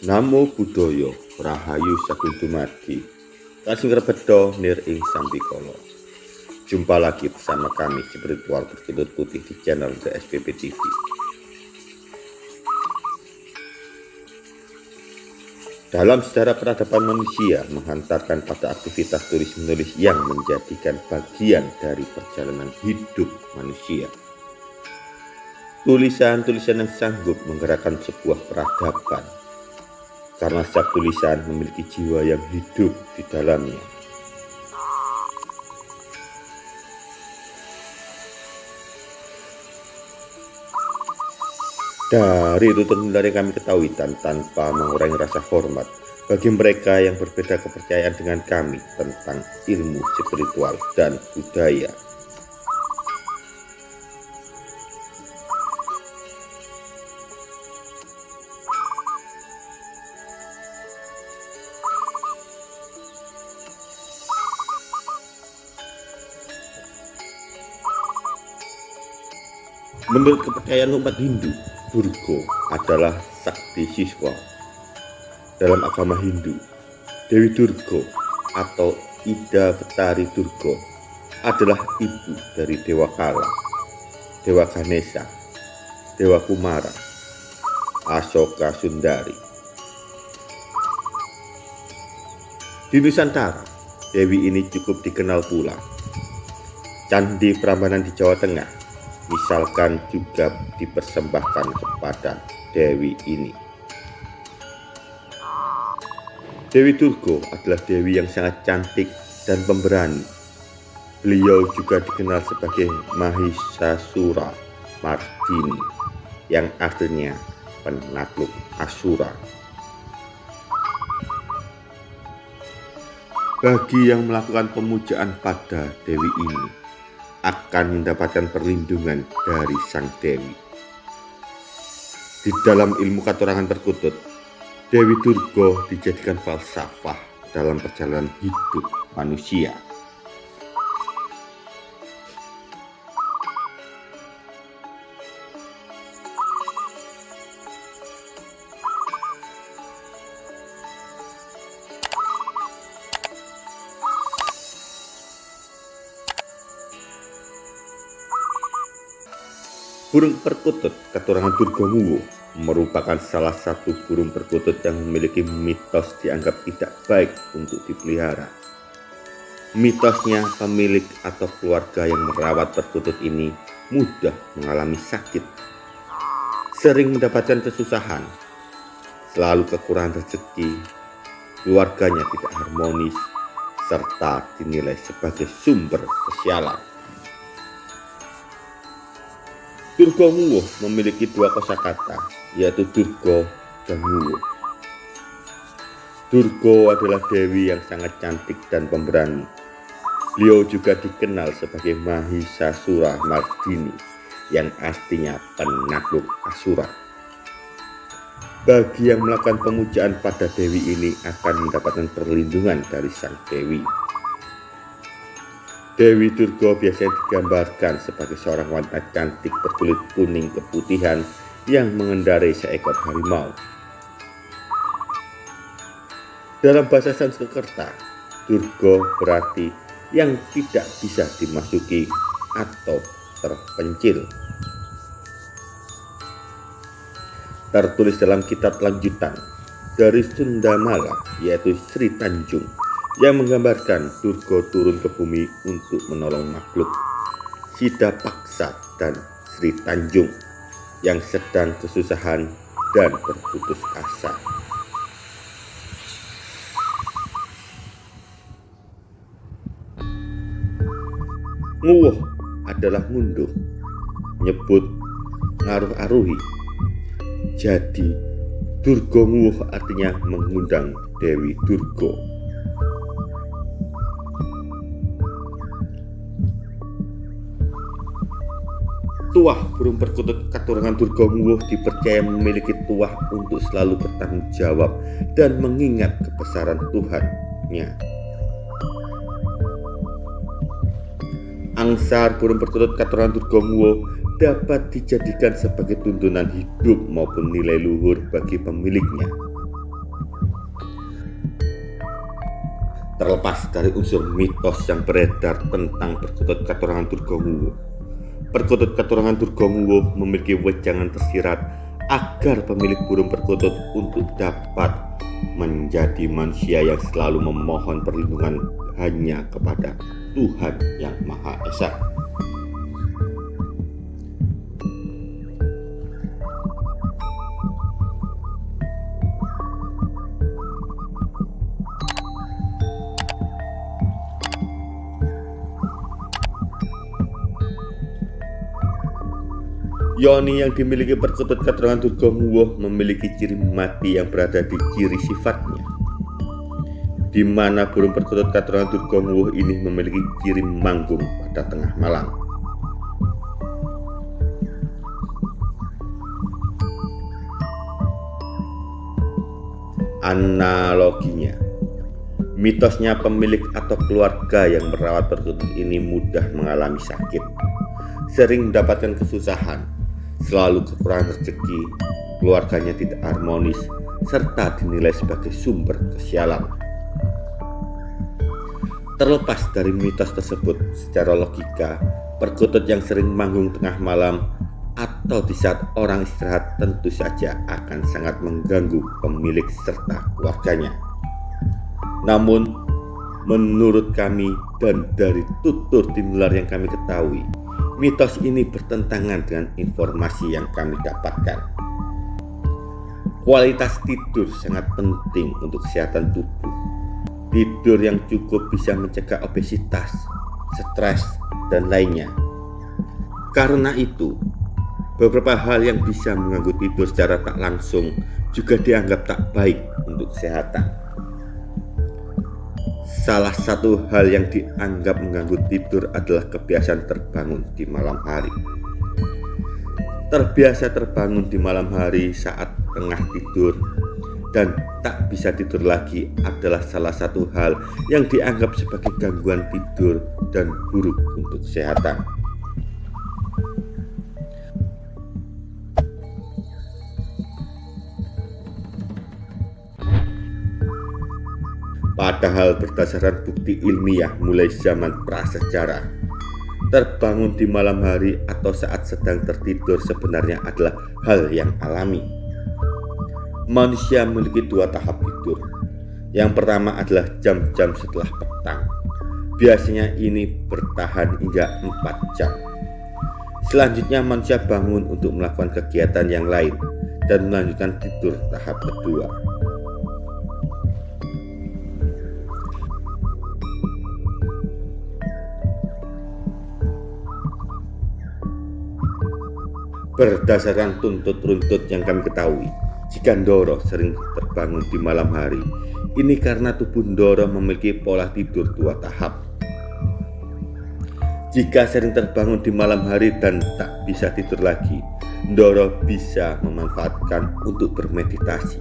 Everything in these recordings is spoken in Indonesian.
Namo Buddhaya Rahayu Sakuntumati Kasing Rebedo Nir Ing Sampikolo Jumpa lagi bersama kami spiritual berkedut putih di channel DSPP TV Dalam sejarah peradaban manusia menghantarkan pada aktivitas tulis-menulis yang menjadikan bagian dari perjalanan hidup manusia. Tulisan-tulisan yang sanggup menggerakkan sebuah peradaban karena setiap tulisan memiliki jiwa yang hidup di dalamnya. Dari tutur dari kami ketahui dan tanpa mengurangi rasa hormat bagi mereka yang berbeda kepercayaan dengan kami tentang ilmu spiritual dan budaya. Menurut kepercayaan umat Hindu, Durga adalah sakti siswa. Dalam agama Hindu, Dewi Durga atau Ida Betari Durga adalah ibu dari Dewa Kala, Dewa Ganesha, Dewa Kumara, Asoka Sundari. Di Nusantara, Dewi ini cukup dikenal pula. Candi Prambanan di Jawa Tengah misalkan juga dipersembahkan kepada Dewi ini. Dewi Turgo adalah Dewi yang sangat cantik dan pemberani. Beliau juga dikenal sebagai Mahisasura Mardini yang artinya penakluk Asura. Bagi yang melakukan pemujaan pada Dewi ini, akan mendapatkan perlindungan dari Sang Dewi. Di dalam ilmu katurangan terkutut, Dewi Durga dijadikan falsafah dalam perjalanan hidup manusia. Burung perkutut keturunan Durgamuwo merupakan salah satu burung perkutut yang memiliki mitos dianggap tidak baik untuk dipelihara. Mitosnya pemilik atau keluarga yang merawat perkutut ini mudah mengalami sakit, sering mendapatkan kesusahan, selalu kekurangan rezeki, keluarganya tidak harmonis, serta dinilai sebagai sumber kesialan. Durga Muwuh memiliki dua kosakata, yaitu Durga dan Muwuh. Durga adalah dewi yang sangat cantik dan pemberani. Beliau juga dikenal sebagai Mahisasura Mardini, yang artinya penakluk Asura. Bagi yang melakukan pemujaan pada dewi ini akan mendapatkan perlindungan dari sang dewi. Dewi Durga biasanya digambarkan sebagai seorang wanita cantik berkulit kuning keputihan yang mengendarai seekor harimau. Dalam bahasa Sanskerta, Durga berarti yang tidak bisa dimasuki atau terpencil. Tertulis dalam kitab lanjutan dari Sundamala yaitu Sri Tanjung yang menggambarkan Durga turun ke bumi untuk menolong makhluk Sida Paksa dan Sri Tanjung yang sedang kesusahan dan berputus asa. Nguwuh adalah ngunduh, nyebut ngaruh aruhi. Jadi Durga Nguwuh artinya mengundang Dewi Durga. tuah burung perkutut keturunan Durgonguwo dipercaya memiliki tuah untuk selalu bertanggung jawab dan mengingat kebesaran Tuhannya. Angsar burung perkutut keturunan Durgonguwo dapat dijadikan sebagai tuntunan hidup maupun nilai luhur bagi pemiliknya. terlepas dari unsur mitos yang beredar tentang perkutut keturunan Durga perkutut katurangan Durgamuwo memiliki wejangan tersirat agar pemilik burung perkutut untuk dapat menjadi manusia yang selalu memohon perlindungan hanya kepada Tuhan yang Maha Esa. Yoni yang dimiliki perkutut keterangan Durgamuwo memiliki ciri mati yang berada di ciri sifatnya. Di mana burung perkutut keterangan Durgamuwo ini memiliki ciri manggung pada tengah malam. Analoginya, mitosnya pemilik atau keluarga yang merawat perkutut ini mudah mengalami sakit, sering mendapatkan kesusahan, selalu kekurangan rezeki, keluarganya tidak harmonis, serta dinilai sebagai sumber kesialan. Terlepas dari mitos tersebut, secara logika, perkutut yang sering manggung tengah malam atau di saat orang istirahat tentu saja akan sangat mengganggu pemilik serta keluarganya. Namun, menurut kami dan dari tutur tinular yang kami ketahui, Mitos ini bertentangan dengan informasi yang kami dapatkan. Kualitas tidur sangat penting untuk kesehatan tubuh. Tidur yang cukup bisa mencegah obesitas, stres, dan lainnya. Karena itu, beberapa hal yang bisa mengganggu tidur secara tak langsung juga dianggap tak baik untuk kesehatan. Salah satu hal yang dianggap mengganggu tidur adalah kebiasaan terbangun di malam hari. Terbiasa terbangun di malam hari saat tengah tidur dan tak bisa tidur lagi adalah salah satu hal yang dianggap sebagai gangguan tidur dan buruk untuk kesehatan. Padahal berdasarkan bukti ilmiah mulai zaman prasejarah, terbangun di malam hari atau saat sedang tertidur sebenarnya adalah hal yang alami. Manusia memiliki dua tahap tidur. Yang pertama adalah jam-jam setelah petang. Biasanya ini bertahan hingga 4 jam. Selanjutnya manusia bangun untuk melakukan kegiatan yang lain dan melanjutkan tidur tahap kedua. Berdasarkan tuntut runtut yang kami ketahui, jika Ndoro sering terbangun di malam hari, ini karena tubuh Ndoro memiliki pola tidur dua tahap. Jika sering terbangun di malam hari dan tak bisa tidur lagi, Ndoro bisa memanfaatkan untuk bermeditasi,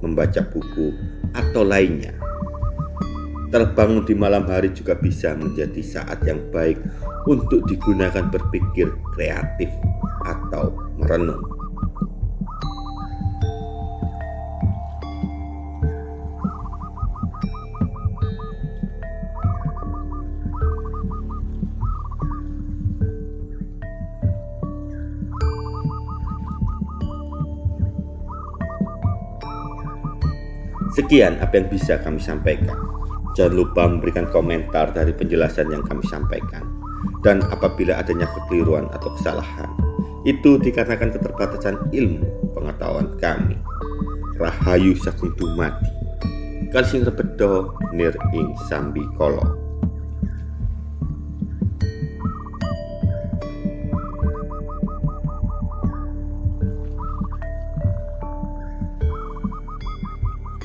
membaca buku, atau lainnya. Terbangun di malam hari juga bisa menjadi saat yang baik untuk digunakan berpikir kreatif atau merenung. Sekian apa yang bisa kami sampaikan. Jangan lupa memberikan komentar dari penjelasan yang kami sampaikan. Dan apabila adanya kekeliruan atau kesalahan, itu dikarenakan keterbatasan ilmu pengetahuan kami. Rahayu Sagung Dumadi. Kalsing rebedo nir ing sambi kolok.